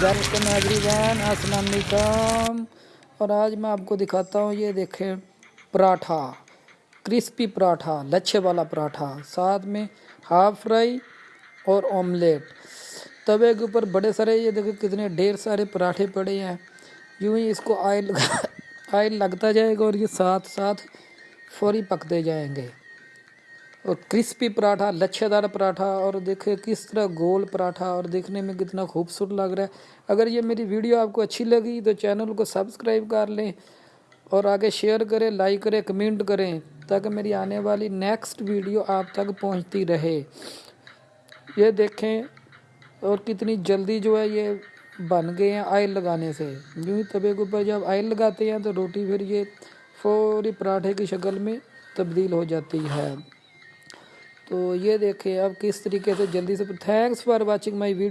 Welcome every one السلام علیکم اور آج میں آپ کو دکھاتا ہوں، یہ دیکھیں پراٹھا، کرسپی پراٹھا، لچھے والا پراٹھا۔ ساتھ میں ہاف فرائی اور آملیٹ۔ توے کے اوپر بڑے سارے، یہ دیکھیں کتنے ڈھیر سارے پراٹھے پڑے ہیں۔ یوں ہی اس کو آئل آئل لگتا جائے گا اور یہ ساتھ ساتھ فوری پکتے جائیں گے۔ اور کرسپی پراٹھا لچھے دار پراٹھا، اور دیکھیں کس طرح گول پراٹھا، اور دیکھنے میں کتنا خوبصورت لگ رہا ہے۔ اگر یہ میری ویڈیو آپ کو اچھی لگی تو چینل کو سبسکرائب کر لیں اور آگے شیئر کریں لائک کریں کمنٹ کریں تاکہ میری آنے والی نیکسٹ ویڈیو آپ تک پہنچتی رہے۔ یہ دیکھیں اور کتنی جلدی جو ہے یہ بن گئے ہیں آئل لگانے سے۔ یوں ہی طبعے کے اوپر جب آئل لگاتے ہیں تو روٹی پھر یہ فوری پراٹھے کی شکل میں تبدیل ہو جاتی ہے۔ تو یہ دیکھیں اب کس طریقے سے جلدی سے thanks for watching my video